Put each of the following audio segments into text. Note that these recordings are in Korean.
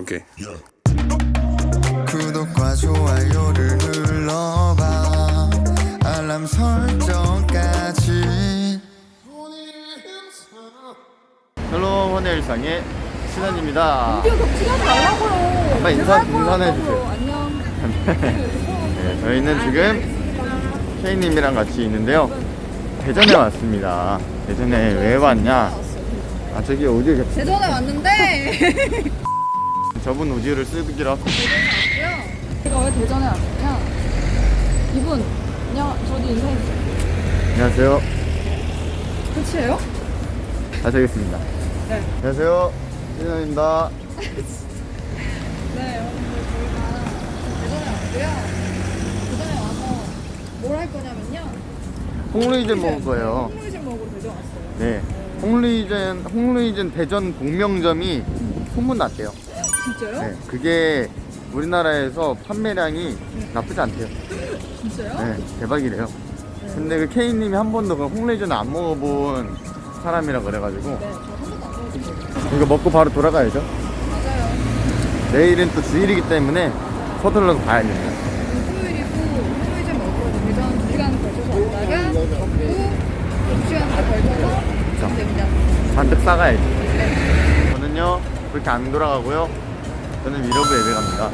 오케이. 구독과 좋아요를 눌러봐 알람 설정까지 hello 헌의 일상의 겹치지 말라고요. 빨리 제가 인사- 할 거라고요. 인사해 주세요. 안녕. 네, 저희는 지금 케이님이랑 같이 있는데요. 대전에 왔습니다. 대전에 왜 왔냐? 아 저기 겹 대전에 왔는데 저분 오디오를 쓰기로 하고 제가 왜 대전에 왔냐? 이분 그냥 저도 인사해주세요. 안녕하세요. 끝이에요? 다시 하겠습니다. 네. 안녕하세요. 신원입니다. 네, 여러분들 저희가 대전에 왔고요. 대전에 와서 뭘 할 거냐면요. 홍루이젠 먹을 거예요. 홍루이젠 먹으러 대전 왔어요. 네. 홍루이젠 홍루이젠 대전 복명점이 소문났대요. 진짜요? 네. 그게 우리나라에서 판매량이 나쁘지 않대요. 진짜요? 네, 대박이래요. 근데 그 K님이 한 번도 그 홍레이전을 안 먹어본 사람이라 그래가지고 네, 저한 번도 안 먹어봤어요. 이거 먹고 바로 돌아가야죠. 맞아요. 내일은 또 주일이기 때문에 서둘러서 가야 됩니다. 토요일이고 홍루이젠 먹으러 대전 2시간 걸쳐서 왔다가 먹고 2시간 더 걸쳐서 가면 됩니다. 잔뜩 싸가야지. 저는요 그렇게 안 돌아가고요. 저는 위러브 예배 갑니다.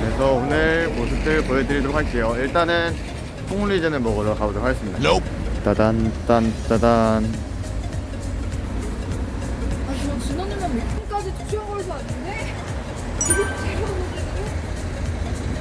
그래서 오늘 모습들 보여드리도록 할게요. 일단은 홍리전을 먹으러 가보도록 하겠습니다. 따단 딴 따단. 아, 저 진원이만 밑까지 투시한 걸서 왔는데?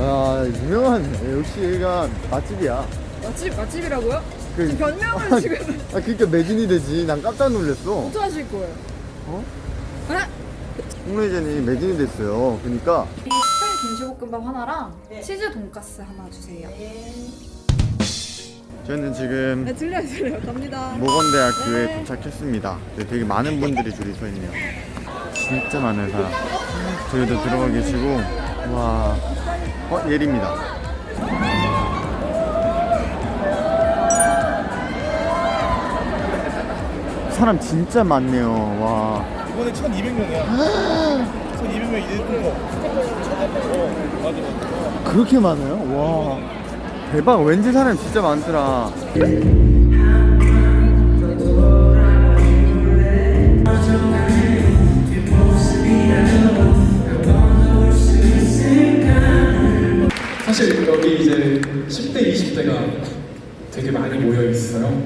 아 유명한 역시 여기가 맛집이야. 맛집, 맛집이라고요? 그- 지금 변명을 지금 아 그러니까 매진이 되지. 난 깜짝 놀랐어. 어떻게 하실 거예요? 어? 아? 홍리전이 매진이 됐어요. 그러니까 이 스팸 김치볶음밥 하나랑 치즈 돈가스 하나 주세요 저는 지금 네 들려요 들려요 갑니다 모건대학교에 네. 도착했습니다. 네, 되게 많은 분들이 줄이 서 있네요. 진짜 많은 사람. 저희도 들어가 계시고 와, 어 예리입니다. 사람 진짜 많네요. 와, 이번에 1,200명이야. 1,200명 이랬던 거. 어, 맞아 맞아. 그렇게 많아요? 와, 대박. 왠지 사람 진짜 많더라. 사실 여기 이제 10대, 20대가 되게 많이 모여 있어요.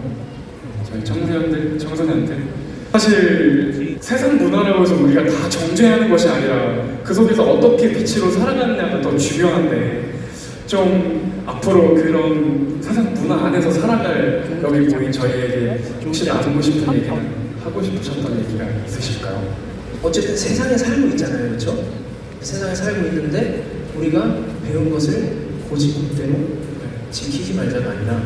저희 청소년들, 청소년들. 사실 세상 문화라고 해서 우리가 다 정죄하는 것이 아니라 그 속에서 어떻게 빛으로 살아가느냐가 더 중요한데 좀 앞으로 그런 세상 문화 안에서 살아갈 여기 모인 저희에게 혹시 나누고 싶은 얘기나 하고 싶으셨던 얘기가 있으실까요? 어쨌든 세상에 살고 있잖아요, 그렇죠? 세상에 살고 있는데 우리가 배운 것을 고지고대로 지키지 말자가 아니라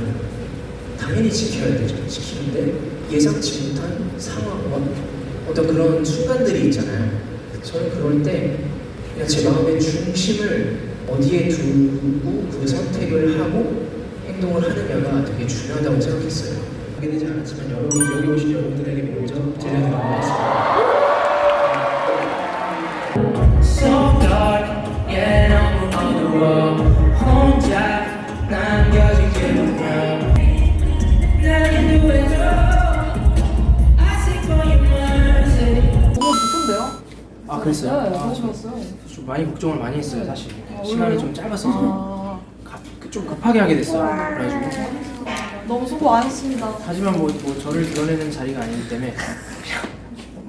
당연히 지켜야 되죠. 지키는데 예상치 못한 상황과 어떤 그런 순간들이 있잖아요. 저는 그럴 때 그냥 제 마음의 중심을 어디에 두고 그 선택을 하고 행동을 하느냐가 되게 중요하다고 생각했어요. 하게 되지 않았지만 여러분 여기 오신 여러분들에게 먼저 것 같습니다. 그랬어요? 네 좋았어요. 좀 많이 걱정을 많이 했어요 사실. 시간이 좀 짧았어서 아, 급- 좀 급하게 하게 됐어요 그래가지고 너무 수고 많으셨습니다. 하지만 뭐, 뭐 저를 드러내는 자리가 아니기 때문에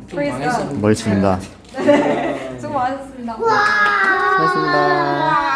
좀 망했어요. God. 멋있습니다. 수고 많으셨습니다. 고맙습니다.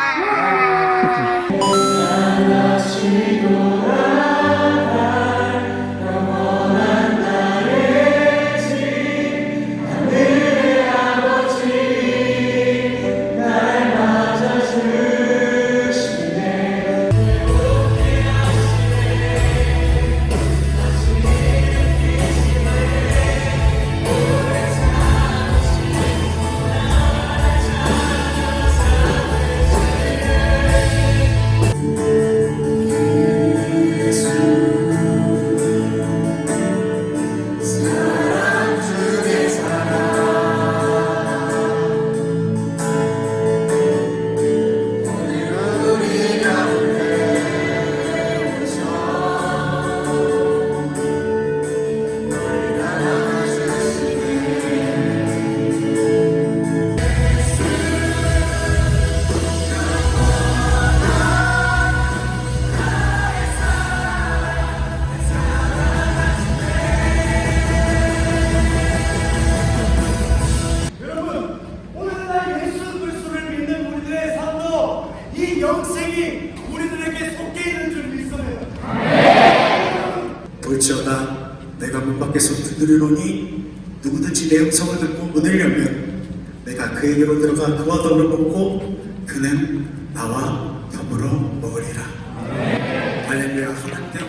듣고 문을 열면 내가 그에게로 들어가 그와 떡을 먹고 그는 나와 더불어 먹으리라. 할렐루야. 하나님께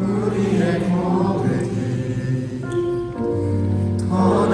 우리의 고백이 더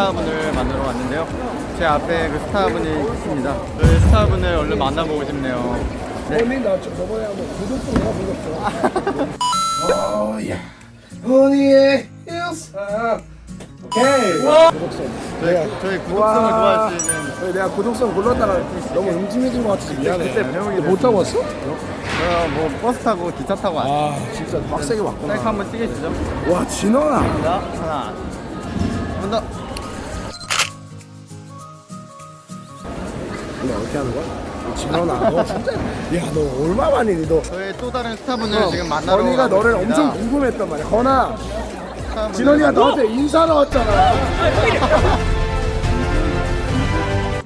스타분을 만나러 왔는데요. 제 앞에 그 스타분이 있습니다. 그 스타분을 얼른 만나보고 싶네요. 네. 불렀어. 어야 언니의 일상. 오케이. 저희, 저희 구독성을 좋아하시는 내가 구독성 골랐다가 너무 음침해진 것 같아서 미안해. 그때 배우기 못 타고 왔어? 저뭐 버스 타고 기차 타고 왔어요. 아 진짜 빡세게 왔구나. 셀카 한번 찍으시죠. 와 진원아. 하나, 하나, 한 더. 너 어떻게 하는 거야? 진원아 너 진짜 야너 얼마 만이니 너. 저희 또 다른 스타분을 지금 만나러 가고 너를 있습니다. 엄청 궁금했단 말이야. 건아 진원이가 너한테 인사를 왔잖아.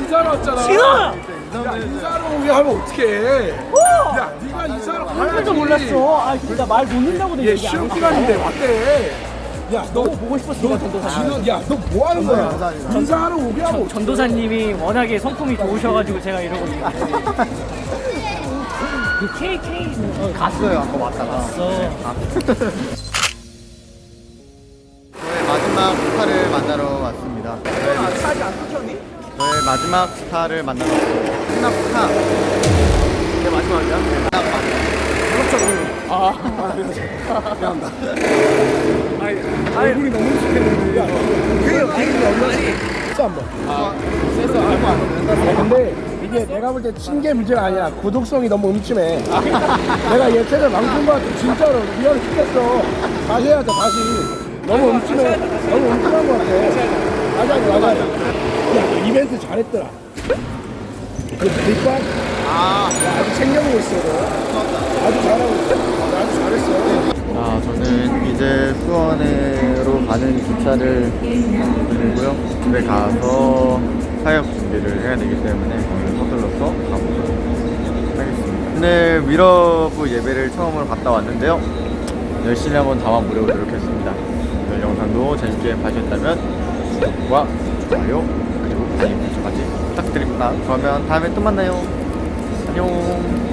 인사를 왔잖아. 진원아! 야 인사를 오게 하면 어떡해. 야 네가 인사를 가야지. 몰랐어. 아 진짜 말 놓는다고 얘 쉬는 시간인데 왔대. 야, 너 보고 싶었어. 너 진원, 야, 너 뭐 하는 거야? 인사하러 오게 어떡해. 전도사님이 워낙에 성품이 좋으셔가지고 제가 이러고 있는데 그 KK 갔어요. 아까 왔다가. 갔어 저의 마지막 스타를 만나러 왔습니다. 저의, 차지 안 끊겼니? 저의 마지막 스타를 만나러 왔습니다. 마지막 스타. 내 마지막이야? 네, 딱 마지막. 아, 아, 미안합니다. 아니, 얼굴이 너무 익숙했는데. 야, 그게 그게 얼마지? 진짜 한 번. 아, 세서 알고 안 근데 이게 내가 볼때 칭게 문제가 아니야. 구독성이 너무 음침해. 내가 얘 채널 망친 것 같아. 진짜로. 미안해 죽겠어. 다시 해야 돼, 다시. 너무 음침해. 너무 음침한 것 같아. 맞아, 맞아. 야, 이벤트 잘했더라. 그 뒷발? 아, 야, 아주 챙겨보고 있어, 너. 아주 잘하고 있어. 아주 잘했어. 자, 저는 이제 수원으로 가는 기차를 돌리고요. 집에 가서 사역 준비를 해야 되기 때문에 오늘 서둘러서 가보도록 하겠습니다. 오늘 위러브 예배를 처음으로 갔다 왔는데요. 열심히 한번 담아보려고 노력했습니다. 오늘 영상도 재밌게 봐주셨다면 구독과 좋아요 알림 설정까지 부탁드립니다. 그러면 다음에 또 만나요. 안녕.